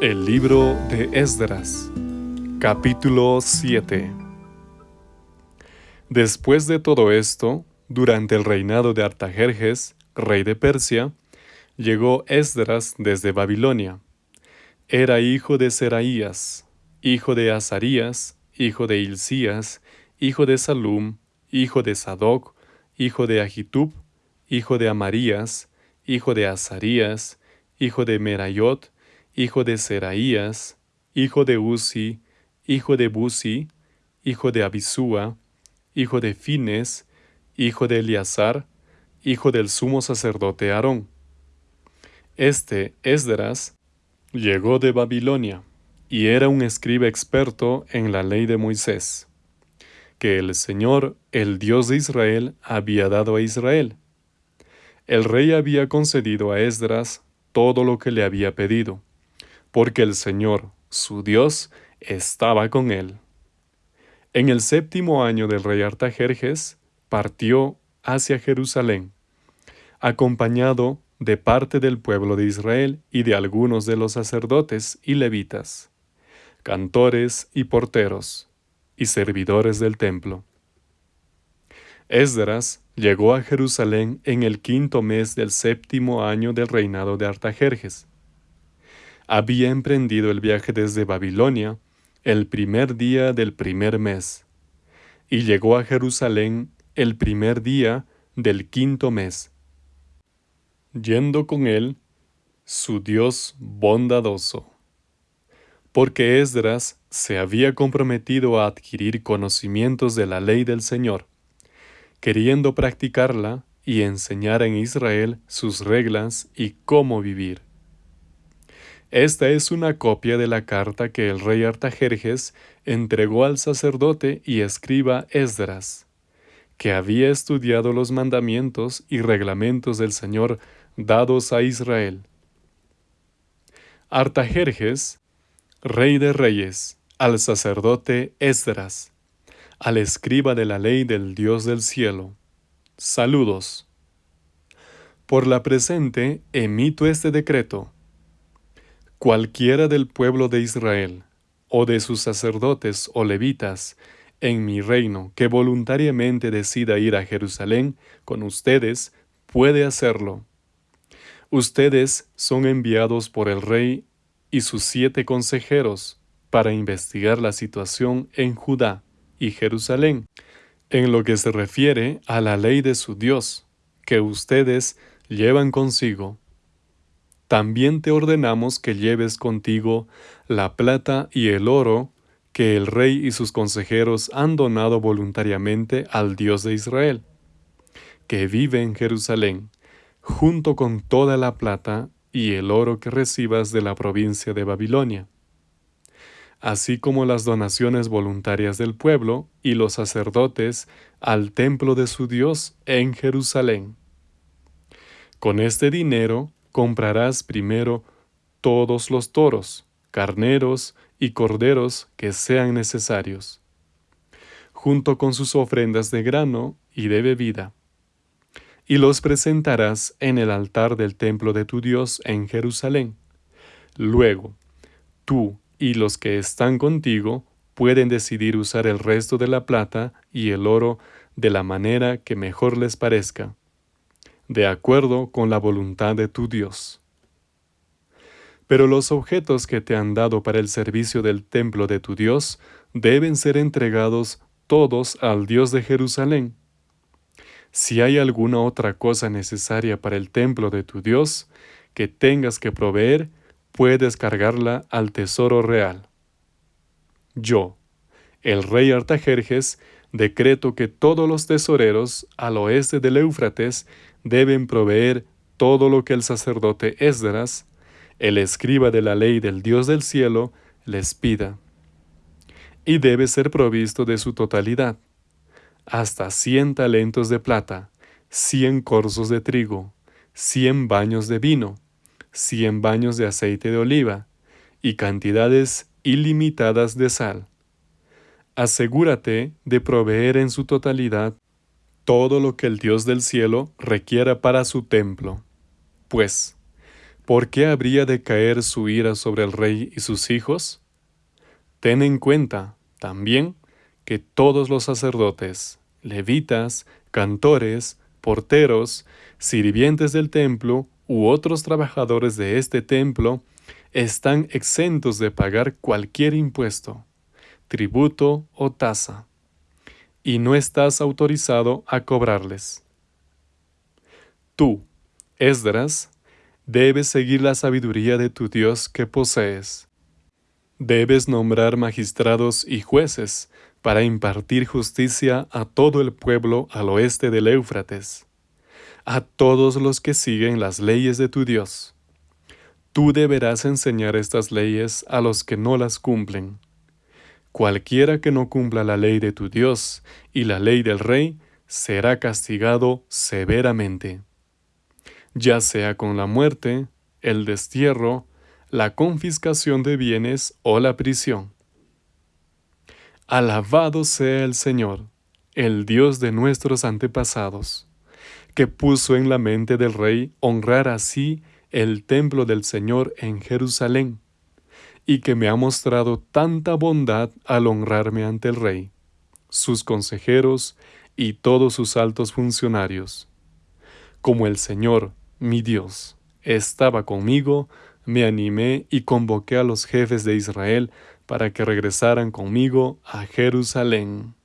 El libro de Esdras, capítulo 7 Después de todo esto, durante el reinado de Artajerjes, rey de Persia, llegó Esdras desde Babilonia. Era hijo de Seraías, hijo de Azarías, hijo de Hilcías, hijo de Salum, hijo de Sadoc, hijo de Ahitub, hijo de Amarías, hijo de Azarías, hijo de Merayot, hijo de Seraías, hijo de Uzi, hijo de Buzi, hijo de Abisúa, hijo de Fines, hijo de Eleazar, hijo del sumo sacerdote Aarón. Este, Esdras, llegó de Babilonia, y era un escriba experto en la ley de Moisés, que el Señor, el Dios de Israel, había dado a Israel. El rey había concedido a Esdras todo lo que le había pedido porque el Señor, su Dios, estaba con él. En el séptimo año del rey Artajerjes, partió hacia Jerusalén, acompañado de parte del pueblo de Israel y de algunos de los sacerdotes y levitas, cantores y porteros, y servidores del templo. Esdras llegó a Jerusalén en el quinto mes del séptimo año del reinado de Artajerjes había emprendido el viaje desde Babilonia el primer día del primer mes, y llegó a Jerusalén el primer día del quinto mes, yendo con él su Dios bondadoso. Porque Esdras se había comprometido a adquirir conocimientos de la ley del Señor, queriendo practicarla y enseñar en Israel sus reglas y cómo vivir. Esta es una copia de la carta que el rey Artajerjes entregó al sacerdote y escriba Esdras, que había estudiado los mandamientos y reglamentos del Señor dados a Israel. Artajerjes, rey de reyes, al sacerdote Esdras, al escriba de la ley del Dios del cielo. Saludos. Por la presente emito este decreto Cualquiera del pueblo de Israel, o de sus sacerdotes o levitas, en mi reino, que voluntariamente decida ir a Jerusalén con ustedes, puede hacerlo. Ustedes son enviados por el rey y sus siete consejeros para investigar la situación en Judá y Jerusalén, en lo que se refiere a la ley de su Dios, que ustedes llevan consigo también te ordenamos que lleves contigo la plata y el oro que el rey y sus consejeros han donado voluntariamente al Dios de Israel, que vive en Jerusalén, junto con toda la plata y el oro que recibas de la provincia de Babilonia, así como las donaciones voluntarias del pueblo y los sacerdotes al templo de su Dios en Jerusalén. Con este dinero comprarás primero todos los toros, carneros y corderos que sean necesarios, junto con sus ofrendas de grano y de bebida, y los presentarás en el altar del templo de tu Dios en Jerusalén. Luego, tú y los que están contigo pueden decidir usar el resto de la plata y el oro de la manera que mejor les parezca de acuerdo con la voluntad de tu Dios. Pero los objetos que te han dado para el servicio del templo de tu Dios deben ser entregados todos al Dios de Jerusalén. Si hay alguna otra cosa necesaria para el templo de tu Dios que tengas que proveer, puedes cargarla al tesoro real. Yo, el rey Artajerjes, decreto que todos los tesoreros al oeste del Éufrates deben proveer todo lo que el sacerdote Esdras, el escriba de la ley del Dios del cielo, les pida. Y debe ser provisto de su totalidad, hasta cien talentos de plata, cien corzos de trigo, cien baños de vino, cien baños de aceite de oliva, y cantidades ilimitadas de sal. Asegúrate de proveer en su totalidad todo lo que el Dios del cielo requiera para su templo. Pues, ¿por qué habría de caer su ira sobre el rey y sus hijos? Ten en cuenta, también, que todos los sacerdotes, levitas, cantores, porteros, sirvientes del templo u otros trabajadores de este templo están exentos de pagar cualquier impuesto, tributo o tasa, y no estás autorizado a cobrarles. Tú, Esdras, debes seguir la sabiduría de tu Dios que posees. Debes nombrar magistrados y jueces para impartir justicia a todo el pueblo al oeste del Éufrates, a todos los que siguen las leyes de tu Dios. Tú deberás enseñar estas leyes a los que no las cumplen. Cualquiera que no cumpla la ley de tu Dios y la ley del rey será castigado severamente, ya sea con la muerte, el destierro, la confiscación de bienes o la prisión. Alabado sea el Señor, el Dios de nuestros antepasados, que puso en la mente del rey honrar así el templo del Señor en Jerusalén, y que me ha mostrado tanta bondad al honrarme ante el rey, sus consejeros y todos sus altos funcionarios. Como el Señor, mi Dios, estaba conmigo, me animé y convoqué a los jefes de Israel para que regresaran conmigo a Jerusalén.